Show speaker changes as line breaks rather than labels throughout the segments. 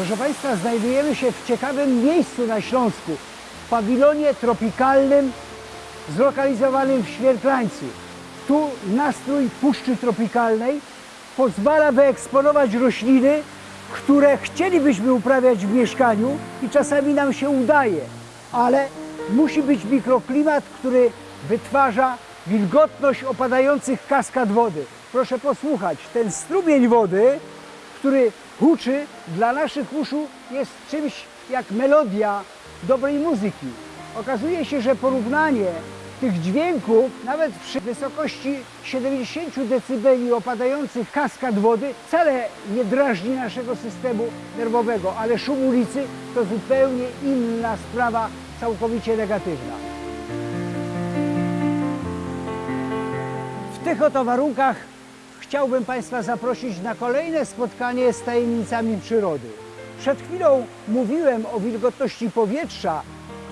Proszę Państwa, znajdujemy się w ciekawym miejscu na Śląsku, pawilonie tropikalnym zlokalizowanym w Świerklańcu. Tu nastrój puszczy tropikalnej pozwala wyeksponować rośliny, które chcielibyśmy uprawiać w mieszkaniu i czasami nam się udaje, ale musi być mikroklimat, który wytwarza wilgotność opadających kaskad wody. Proszę posłuchać, ten strumień wody, który huczy dla naszych uszu jest czymś jak melodia dobrej muzyki. Okazuje się, że porównanie tych dźwięków, nawet przy wysokości 70 dB opadających kaskad wody, wcale nie drażni naszego systemu nerwowego, ale szum ulicy to zupełnie inna sprawa, całkowicie negatywna. W tych oto warunkach chciałbym Państwa zaprosić na kolejne spotkanie z tajemnicami przyrody. Przed chwilą mówiłem o wilgotności powietrza,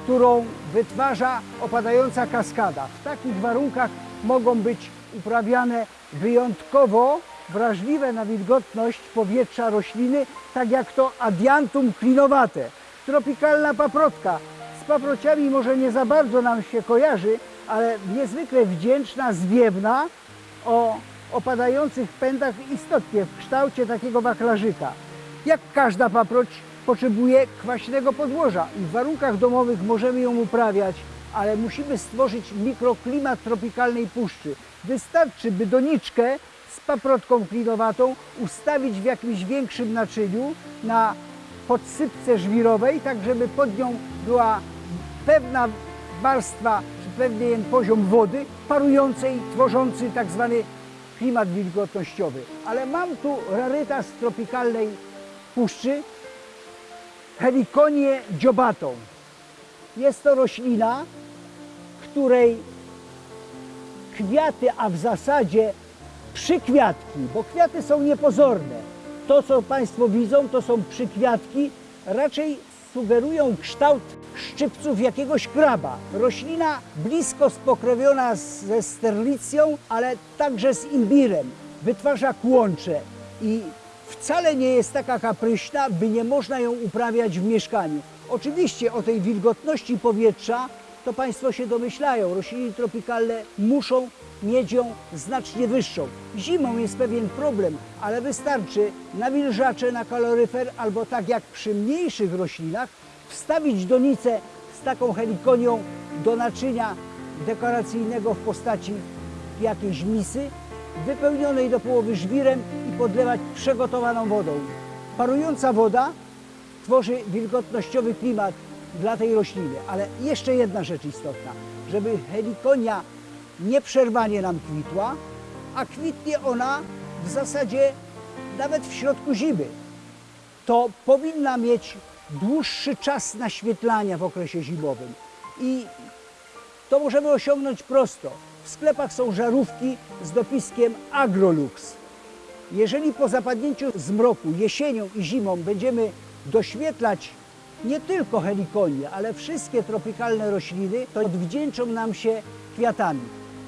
którą wytwarza opadająca kaskada. W takich warunkach mogą być uprawiane wyjątkowo wrażliwe na wilgotność powietrza rośliny, tak jak to adiantum klinowate, tropikalna paprotka. Z paprociami może nie za bardzo nam się kojarzy, ale niezwykle wdzięczna, zwiewna, o opadających pędach istotnie w kształcie takiego wachlarzyka. Jak każda paproć potrzebuje kwaśnego podłoża i w warunkach domowych możemy ją uprawiać, ale musimy stworzyć mikroklimat tropikalnej puszczy. Wystarczy, by doniczkę z paprotką klinowatą ustawić w jakimś większym naczyniu na podsypce żwirowej, tak żeby pod nią była pewna warstwa, czy pewien poziom wody parującej, tworzący tak zwany klimat wilgotnościowy. Ale mam tu rarytas tropikalnej puszczy, helikonię dziobatą. Jest to roślina, której kwiaty, a w zasadzie przykwiatki, bo kwiaty są niepozorne. To, co Państwo widzą, to są przykwiatki, raczej sugerują kształt szczypców jakiegoś kraba. Roślina blisko spokrewiona z- ze sterlicją, ale także z imbirem. Wytwarza kłącze i wcale nie jest taka kapryśna, by nie można ją uprawiać w mieszkaniu. Oczywiście o tej wilgotności powietrza to Państwo się domyślają. Rośliny tropikalne muszą mieć ją znacznie wyższą. Zimą jest pewien problem, ale wystarczy nawilżacze na kaloryfer albo tak jak przy mniejszych roślinach wstawić donicę z taką helikonią do naczynia dekoracyjnego w postaci jakiejś misy, wypełnionej do połowy żwirem podlewać przygotowaną wodą. Parująca woda tworzy wilgotnościowy klimat dla tej rośliny. Ale jeszcze jedna rzecz istotna, żeby helikonia nieprzerwanie nam kwitła, a kwitnie ona w zasadzie nawet w środku zimy, to powinna mieć dłuższy czas naświetlania w okresie zimowym. I to możemy osiągnąć prosto. W sklepach są żarówki z dopiskiem Agrolux. Jeżeli po zapadnięciu zmroku jesienią i zimą będziemy doświetlać nie tylko helikonię, ale wszystkie tropikalne rośliny, to odwdzięczą nam się kwiatami.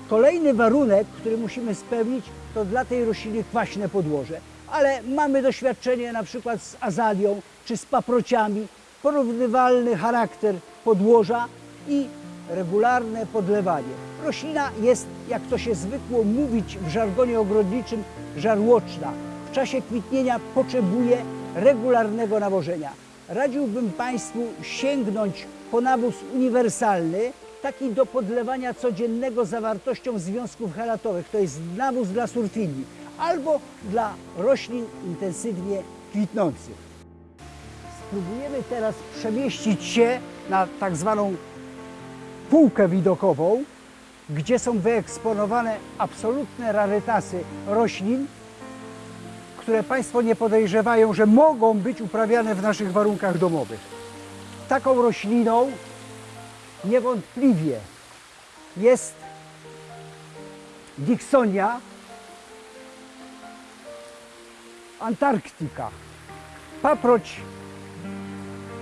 Kolejny warunek, który musimy spełnić, to dla tej rośliny kwaśne podłoże. Ale mamy doświadczenie na przykład z azalią czy z paprociami, porównywalny charakter podłoża i regularne podlewanie. Roślina jest, jak to się zwykło mówić w żargonie ogrodniczym, żarłoczna. W czasie kwitnienia potrzebuje regularnego nawożenia. Radziłbym Państwu sięgnąć po nawóz uniwersalny, taki do podlewania codziennego zawartością związków helatowych. To jest nawóz dla surfili albo dla roślin intensywnie kwitnących. Spróbujemy teraz przemieścić się na tak zwaną półkę widokową, gdzie są wyeksponowane absolutne rarytasy roślin, które Państwo nie podejrzewają, że mogą być uprawiane w naszych warunkach domowych. Taką rośliną niewątpliwie jest Dixonia Antarktyka. Paproć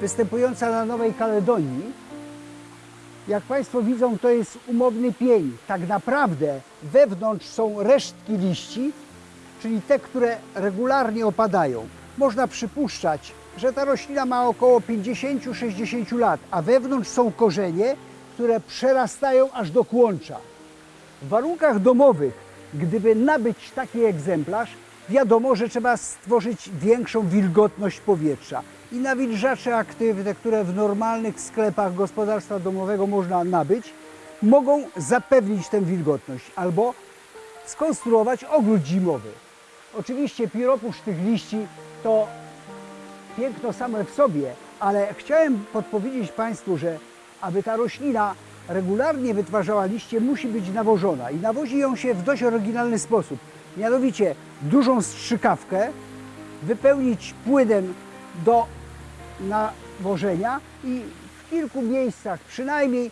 występująca na Nowej Kaledonii. Jak Państwo widzą, to jest umowny pień. Tak naprawdę wewnątrz są resztki liści, czyli te, które regularnie opadają. Można przypuszczać, że ta roślina ma około 50-60 lat, a wewnątrz są korzenie, które przerastają aż do kłącza. W warunkach domowych, gdyby nabyć taki egzemplarz, wiadomo, że trzeba stworzyć większą wilgotność powietrza. I nawilżacze aktywne, które w normalnych sklepach gospodarstwa domowego można nabyć, mogą zapewnić tę wilgotność albo skonstruować ogród zimowy. Oczywiście pióropusz tych liści to piękno same w sobie, ale chciałem podpowiedzieć Państwu, że aby ta roślina regularnie wytwarzała liście, musi być nawożona i nawozi ją się w dość oryginalny sposób. Mianowicie dużą strzykawkę wypełnić płynem do nawożenia i w kilku miejscach przynajmniej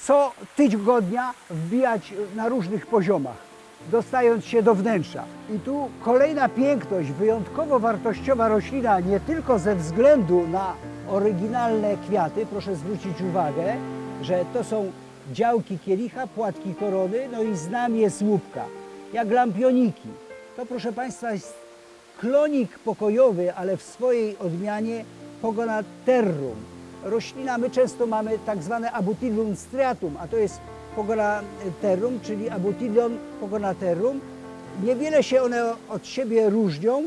co tygodnia wbijać na różnych poziomach, dostając się do wnętrza. I tu kolejna piękność, wyjątkowo wartościowa roślina, nie tylko ze względu na oryginalne kwiaty, proszę zwrócić uwagę, że to są działki kielicha, płatki korony, no i znamie słupka, jak lampioniki. To proszę Państwa jest klonik pokojowy, ale w swojej odmianie Pogonaterrum. Roślina, my często mamy tak zwane Abutilum striatum, a to jest Pogonaterrum, czyli Abutilon Pogonaterrum. Niewiele się one od siebie różnią.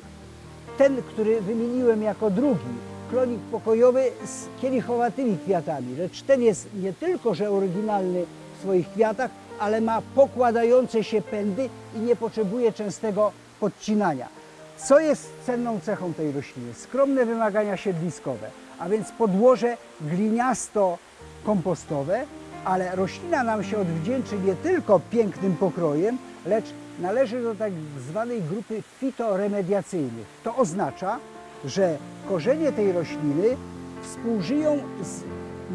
Ten, który wymieniłem jako drugi, klonik pokojowy z kielichowatymi kwiatami, lecz ten jest nie tylko, że oryginalny w swoich kwiatach, ale ma pokładające się pędy i nie potrzebuje częstego podcinania. Co jest cenną cechą tej rośliny? Skromne wymagania siedliskowe, a więc podłoże gliniasto-kompostowe, ale roślina nam się odwdzięczy nie tylko pięknym pokrojem, lecz należy do tak zwanej grupy fitoremediacyjnych. To oznacza, że korzenie tej rośliny współżyją z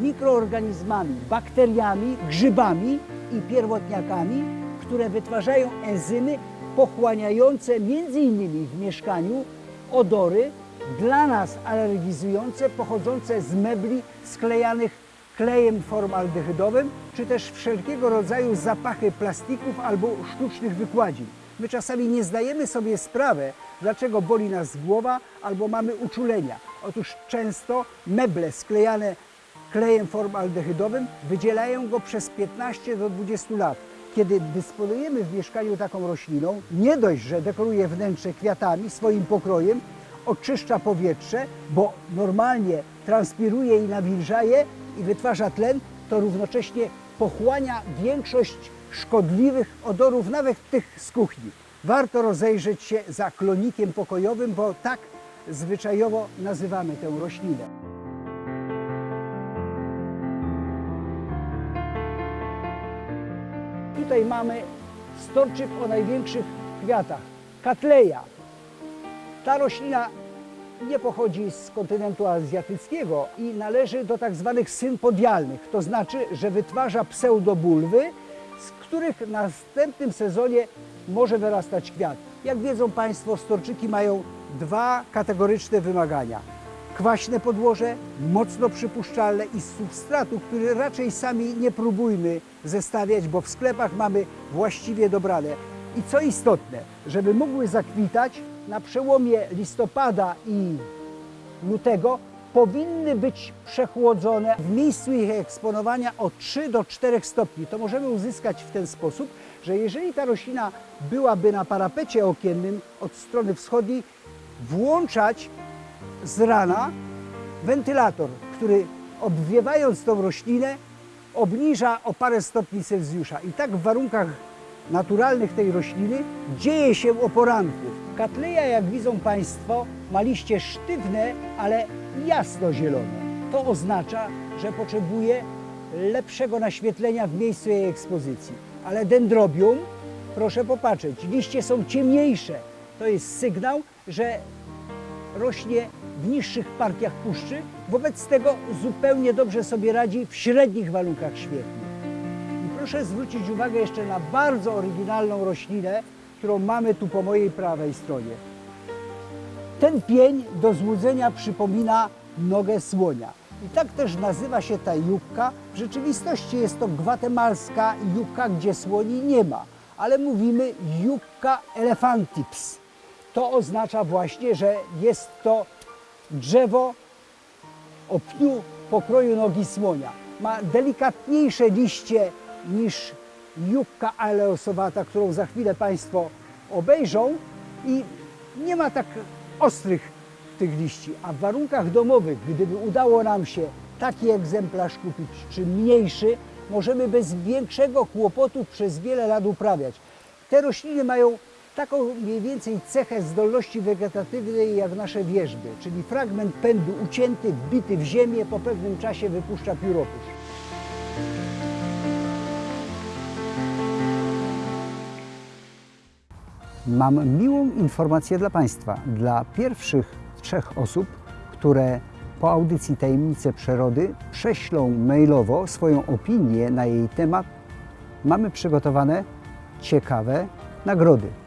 mikroorganizmami, bakteriami, grzybami i pierwotniakami, które wytwarzają enzymy pochłaniające innymi w mieszkaniu odory dla nas alergizujące, pochodzące z mebli sklejanych klejem formaldehydowym, czy też wszelkiego rodzaju zapachy plastików albo sztucznych wykładzin. My czasami nie zdajemy sobie sprawy, dlaczego boli nas głowa albo mamy uczulenia. Otóż często meble sklejane klejem formaldehydowym wydzielają go przez 15 do 20 lat. Kiedy dysponujemy w mieszkaniu taką rośliną, nie dość, że dekoruje wnętrze kwiatami swoim pokrojem, oczyszcza powietrze, bo normalnie transpiruje i nawilża je i wytwarza tlen, to równocześnie pochłania większość szkodliwych odorów, nawet tych z kuchni. Warto rozejrzeć się za klonikiem pokojowym, bo tak zwyczajowo nazywamy tę roślinę. Tutaj mamy storczyk o największych kwiatach. Katleja. Ta roślina nie pochodzi z kontynentu azjatyckiego i należy do tak zwanych synpodialnych. To znaczy, że wytwarza pseudobulwy, z których w następnym sezonie może wyrastać kwiat. Jak wiedzą Państwo, storczyki mają dwa kategoryczne wymagania. Kwaśne podłoże, mocno przypuszczalne i z substratu, który raczej sami nie próbujmy zestawiać, bo w sklepach mamy właściwie dobrane. I co istotne, żeby mogły zakwitać na przełomie listopada i lutego powinny być przechłodzone w miejscu ich eksponowania o 3 do 4 stopni. To możemy uzyskać w ten sposób, że jeżeli ta roślina byłaby na parapecie okiennym od strony wschodniej, włączać z rana wentylator, który obwiewając tą roślinę obniża o parę stopni Celsjusza. I tak w warunkach naturalnych tej rośliny dzieje się o poranku. Katleja, jak widzą Państwo, ma liście sztywne, ale jasno-zielone. To oznacza, że potrzebuje lepszego naświetlenia w miejscu jej ekspozycji. Ale dendrobium, proszę popatrzeć, liście są ciemniejsze. To jest sygnał, że rośnie w niższych partiach puszczy, wobec tego zupełnie dobrze sobie radzi w średnich warunkach świetnych. I proszę zwrócić uwagę jeszcze na bardzo oryginalną roślinę, którą mamy tu po mojej prawej stronie. Ten pień do złudzenia przypomina nogę słonia. I tak też nazywa się ta jukka. W rzeczywistości jest to gwatemalska jukka, gdzie słoni nie ma, ale mówimy jukka elefantips. To oznacza właśnie, że jest to drzewo o pniu pokroju nogi słonia. Ma delikatniejsze liście niż jukka aleosowata, którą za chwilę Państwo obejrzą i nie ma tak ostrych tych liści, a w warunkach domowych, gdyby udało nam się taki egzemplarz kupić, czy mniejszy, możemy bez większego kłopotu przez wiele lat uprawiać. Te rośliny mają taką mniej więcej cechę zdolności wegetatywnej jak nasze wierzby, czyli fragment pędu ucięty, wbity w ziemię, po pewnym czasie wypuszcza pióropusz. Mam miłą informację dla Państwa. Dla pierwszych trzech osób, które po audycji Tajemnice Przyrody prześlą mailowo swoją opinię na jej temat, mamy przygotowane ciekawe nagrody.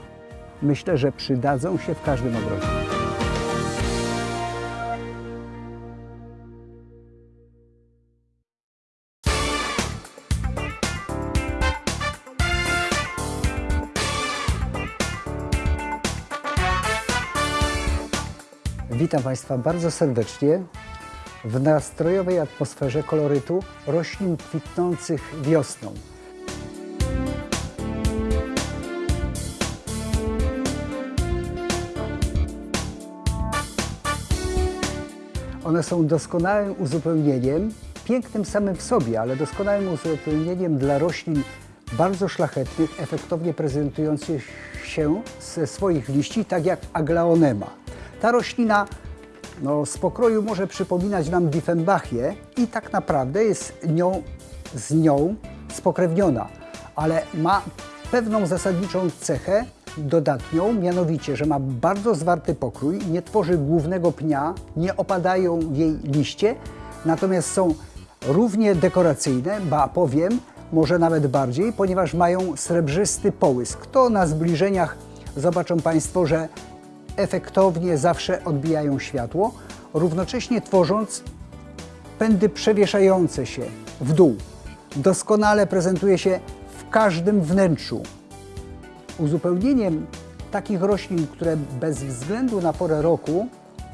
Myślę, że przydadzą się w każdym ogrodzie. Witam Państwa bardzo serdecznie w nastrojowej atmosferze kolorytu roślin kwitnących wiosną. One są doskonałym uzupełnieniem, pięknym samym w sobie, ale doskonałym uzupełnieniem dla roślin bardzo szlachetnych, efektownie prezentujących się ze swoich liści, tak jak aglaonema. Ta roślina no, z pokroju może przypominać nam Diefenbachię i tak naprawdę jest nią, z nią spokrewniona, ale ma pewną zasadniczą cechę dodatnią, mianowicie, że ma bardzo zwarty pokrój, nie tworzy głównego pnia, nie opadają jej liście, natomiast są równie dekoracyjne, ba powiem, może nawet bardziej, ponieważ mają srebrzysty połysk. To na zbliżeniach zobaczą Państwo, że efektownie zawsze odbijają światło, równocześnie tworząc pędy przewieszające się w dół. Doskonale prezentuje się w każdym wnętrzu. Uzupełnieniem takich roślin, które bez względu na porę roku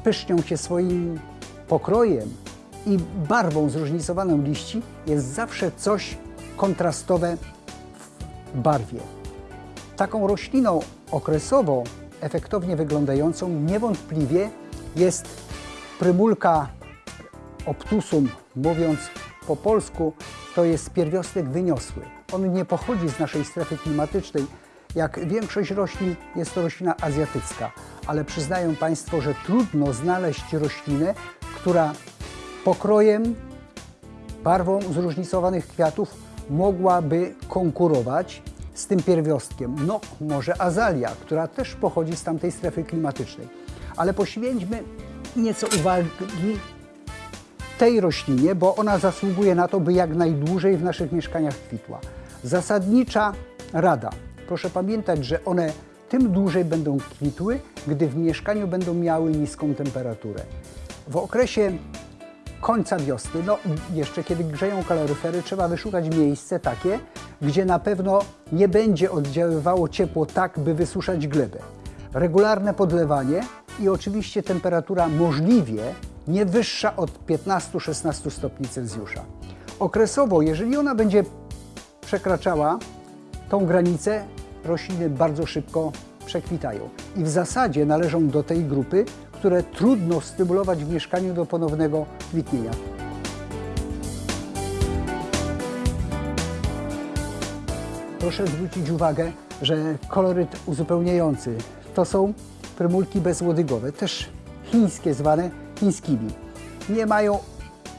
pysznią się swoim pokrojem i barwą zróżnicowaną liści, jest zawsze coś kontrastowe w barwie. Taką rośliną okresowo efektownie wyglądającą niewątpliwie jest prymulka obtusum, mówiąc po polsku, to jest pierwiostek wyniosły. On nie pochodzi z naszej strefy klimatycznej. Jak większość roślin jest to roślina azjatycka, ale przyznają Państwo, że trudno znaleźć roślinę, która pokrojem, barwą zróżnicowanych kwiatów mogłaby konkurować z tym pierwiostkiem. No, może azalia, która też pochodzi z tamtej strefy klimatycznej. Ale poświęćmy nieco uwagi tej roślinie, bo ona zasługuje na to, by jak najdłużej w naszych mieszkaniach kwitła. Zasadnicza rada. Proszę pamiętać, że one tym dłużej będą kwitły, gdy w mieszkaniu będą miały niską temperaturę. W okresie końca wiosny, no jeszcze kiedy grzeją kaloryfery, trzeba wyszukać miejsce takie, gdzie na pewno nie będzie oddziaływało ciepło tak, by wysuszać glebę. Regularne podlewanie i oczywiście temperatura możliwie nie wyższa od 15-16 stopni Celsjusza. Okresowo, jeżeli ona będzie przekraczała tą granicę, rośliny bardzo szybko przekwitają. I w zasadzie należą do tej grupy, które trudno stymulować w mieszkaniu do ponownego kwitnienia. Proszę zwrócić uwagę, że koloryt uzupełniający to są prymulki bezłodygowe, też chińskie, zwane chińskimi. Nie mają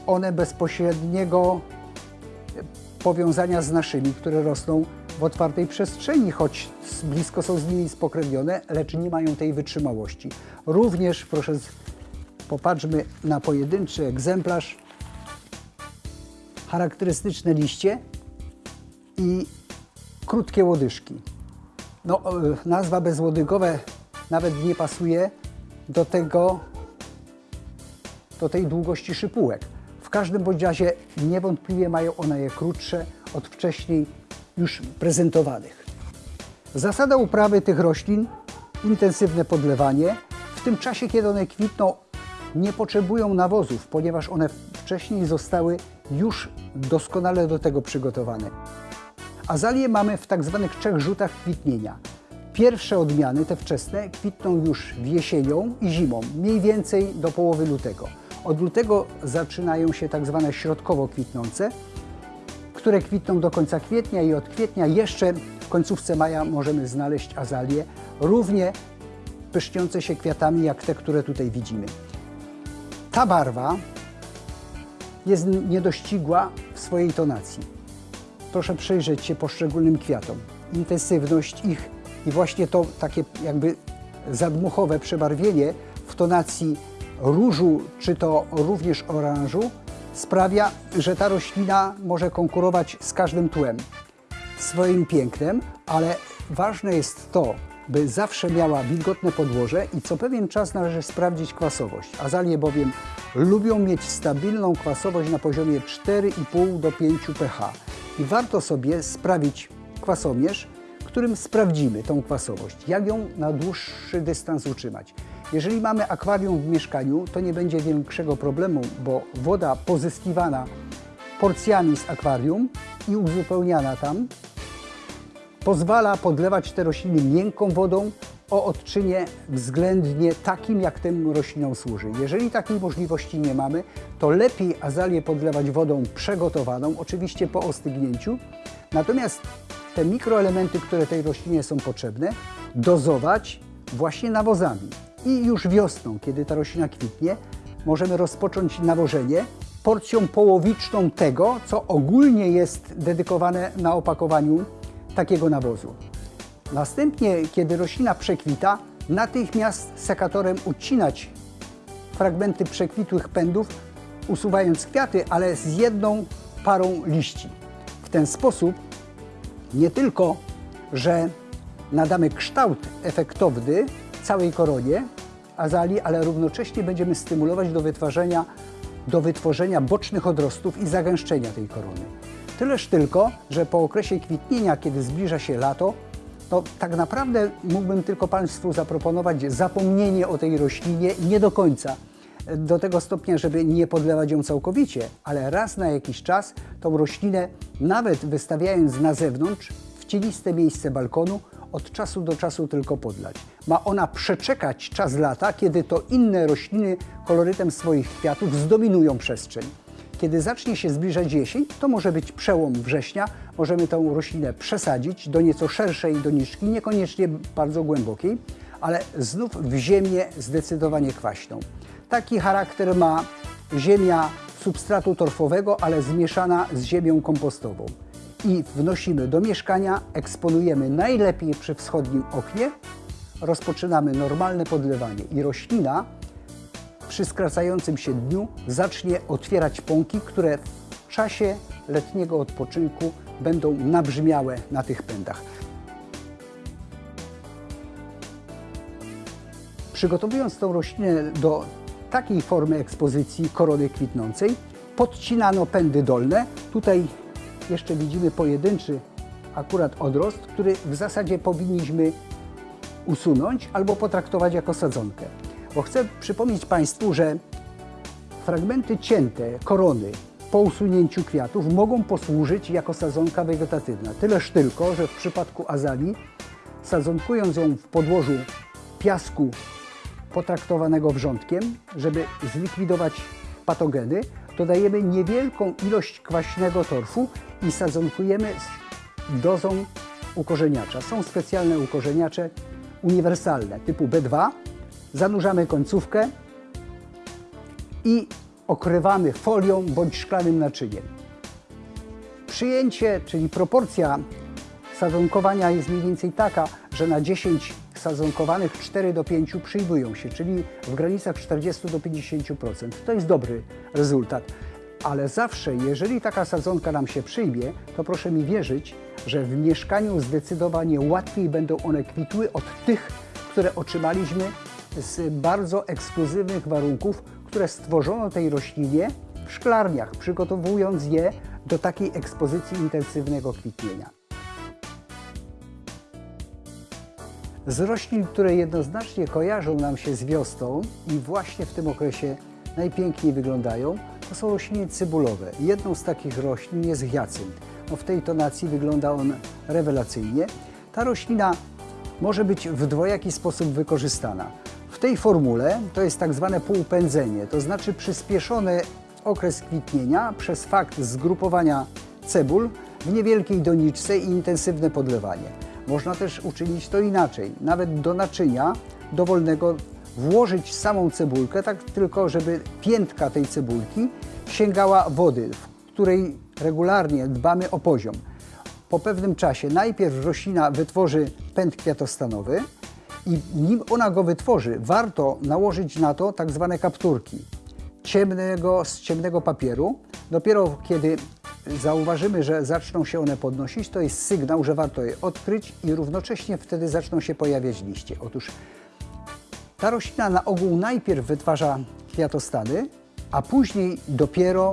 one bezpośredniego powiązania z naszymi, które rosną w otwartej przestrzeni, choć blisko są z nimi spokrewnione, lecz nie mają tej wytrzymałości. Również proszę Popatrzmy na pojedynczy egzemplarz. Charakterystyczne liście i krótkie łodyżki. No, e, nazwa bezłodygowe nawet nie pasuje do tego, do tej długości szypułek. W każdym bądź razie niewątpliwie mają one je krótsze od wcześniej już prezentowanych. Zasada uprawy tych roślin intensywne podlewanie. W tym czasie, kiedy one kwitną, nie potrzebują nawozów, ponieważ one wcześniej zostały już doskonale do tego przygotowane. Azalie mamy w tak zwanych trzech rzutach kwitnienia. Pierwsze odmiany, te wczesne, kwitną już jesienią i zimą, mniej więcej do połowy lutego. Od lutego zaczynają się tak zwane środkowo kwitnące, które kwitną do końca kwietnia i od kwietnia jeszcze w końcówce maja możemy znaleźć azalie równie pyszniące się kwiatami jak te, które tutaj widzimy. Ta barwa jest niedościgła w swojej tonacji. Proszę przyjrzeć się poszczególnym kwiatom. Intensywność ich i właśnie to takie jakby zadmuchowe przebarwienie w tonacji różu czy to również oranżu sprawia, że ta roślina może konkurować z każdym tłem swoim pięknem, ale ważne jest to, by zawsze miała wilgotne podłoże i co pewien czas należy sprawdzić kwasowość. Azalie bowiem lubią mieć stabilną kwasowość na poziomie 4,5 do 5 pH. I warto sobie sprawić kwasomierz, którym sprawdzimy tą kwasowość, jak ją na dłuższy dystans utrzymać. Jeżeli mamy akwarium w mieszkaniu, to nie będzie większego problemu, bo woda pozyskiwana porcjami z akwarium i uzupełniana tam pozwala podlewać te rośliny miękką wodą o odczynie względnie takim, jak tym roślinom służy. Jeżeli takiej możliwości nie mamy, to lepiej azalię podlewać wodą przygotowaną, oczywiście po ostygnięciu. Natomiast te mikroelementy, które tej roślinie są potrzebne, dozować właśnie nawozami. I już wiosną, kiedy ta roślina kwitnie, możemy rozpocząć nawożenie porcją połowiczną tego, co ogólnie jest dedykowane na opakowaniu takiego nawozu. Następnie, kiedy roślina przekwita, natychmiast sekatorem ucinać fragmenty przekwitłych pędów, usuwając kwiaty, ale z jedną parą liści. W ten sposób nie tylko, że nadamy kształt efektowny całej koronie azalii, ale równocześnie będziemy stymulować do wytwarzania, do wytworzenia bocznych odrostów i zagęszczenia tej korony. Tyleż tylko, że po okresie kwitnienia, kiedy zbliża się lato, to tak naprawdę mógłbym tylko Państwu zaproponować zapomnienie o tej roślinie nie do końca, do tego stopnia, żeby nie podlewać ją całkowicie, ale raz na jakiś czas tą roślinę, nawet wystawiając na zewnątrz, w cieniste miejsce balkonu, od czasu do czasu tylko podlać. Ma ona przeczekać czas lata, kiedy to inne rośliny kolorytem swoich kwiatów zdominują przestrzeń. Kiedy zacznie się zbliżać jesień, to może być przełom września, możemy tę roślinę przesadzić do nieco szerszej doniczki, niekoniecznie bardzo głębokiej, ale znów w ziemię zdecydowanie kwaśną. Taki charakter ma ziemia substratu torfowego, ale zmieszana z ziemią kompostową. I wnosimy do mieszkania, eksponujemy najlepiej przy wschodnim oknie, rozpoczynamy normalne podlewanie i roślina przy skracającym się dniu zacznie otwierać pąki, które w czasie letniego odpoczynku będą nabrzmiałe na tych pędach. Przygotowując tą roślinę do takiej formy ekspozycji korony kwitnącej, podcinano pędy dolne. Tutaj jeszcze widzimy pojedynczy akurat odrost, który w zasadzie powinniśmy usunąć albo potraktować jako sadzonkę. Bo chcę przypomnieć Państwu, że fragmenty cięte korony po usunięciu kwiatów mogą posłużyć jako sadzonka wegetatywna. Tyleż tylko, że w przypadku azalii, sadzonkując ją w podłożu piasku potraktowanego wrzątkiem, żeby zlikwidować patogeny, dodajemy niewielką ilość kwaśnego torfu i sadzonkujemy z dozą ukorzeniacza. Są specjalne ukorzeniacze uniwersalne typu B2. Zanurzamy końcówkę i okrywamy folią bądź szklanym naczyniem. Przyjęcie, czyli proporcja sadzonkowania jest mniej więcej taka, że na 10
sadzonkowanych 4 do 5 przyjmują się, czyli w granicach 40 do 50%. To jest dobry rezultat. Ale zawsze, jeżeli taka sadzonka nam się przyjmie, to proszę mi wierzyć, że w mieszkaniu zdecydowanie łatwiej będą one kwitły od tych, które otrzymaliśmy z bardzo ekskluzywnych warunków, które stworzono tej roślinie w szklarniach, przygotowując je do takiej ekspozycji intensywnego kwitnienia. Z roślin, które jednoznacznie kojarzą nam się z wiosną i właśnie w tym okresie najpiękniej wyglądają, to są rośliny cebulowe. Jedną z takich roślin jest hiacynt. No w tej tonacji wygląda on rewelacyjnie. Ta roślina może być w dwojaki sposób wykorzystana. W tej formule to jest tak zwane półpędzenie, to znaczy przyspieszony okres kwitnienia przez fakt zgrupowania cebul w niewielkiej doniczce i intensywne podlewanie. Można też uczynić to inaczej, nawet do naczynia dowolnego włożyć samą cebulkę, tak tylko żeby piętka tej cebulki sięgała wody, w której regularnie dbamy o poziom. Po pewnym czasie najpierw roślina wytworzy pęd kwiatostanowy i nim ona go wytworzy, warto nałożyć na to tak zwane kapturki ciemnego, z ciemnego papieru. Dopiero kiedy zauważymy, że zaczną się one podnosić, to jest sygnał, że warto je odkryć i równocześnie wtedy zaczną się pojawiać liście. Otóż ta roślina na ogół najpierw wytwarza kwiatostany, a później dopiero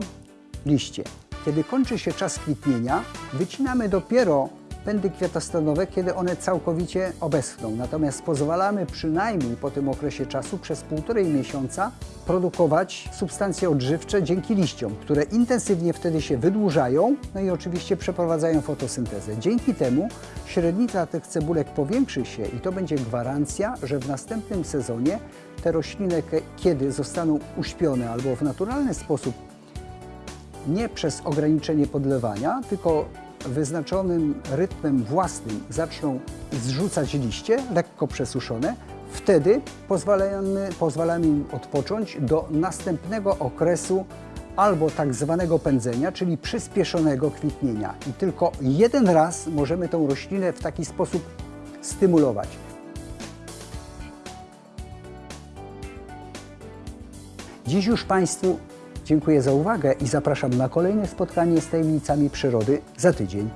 liście. Kiedy kończy się czas kwitnienia, wycinamy dopiero pędy kwiatostanowe, kiedy one całkowicie obeschną. Natomiast pozwalamy przynajmniej po tym okresie czasu przez półtorej miesiąca produkować substancje odżywcze dzięki liściom, które intensywnie wtedy się wydłużają, no i oczywiście przeprowadzają fotosyntezę. Dzięki temu średnica tych cebulek powiększy się i to będzie gwarancja, że w następnym sezonie te rośliny, kiedy zostaną uśpione albo w naturalny sposób nie przez ograniczenie podlewania, tylko wyznaczonym rytmem własnym zaczną zrzucać liście, lekko przesuszone, wtedy pozwalamy, pozwalamy im odpocząć do następnego okresu albo tak zwanego pędzenia, czyli przyspieszonego kwitnienia. I tylko jeden raz możemy tą roślinę w taki sposób stymulować. Dziś już Państwu dziękuję za uwagę i zapraszam na kolejne spotkanie z tajemnicami przyrody za tydzień.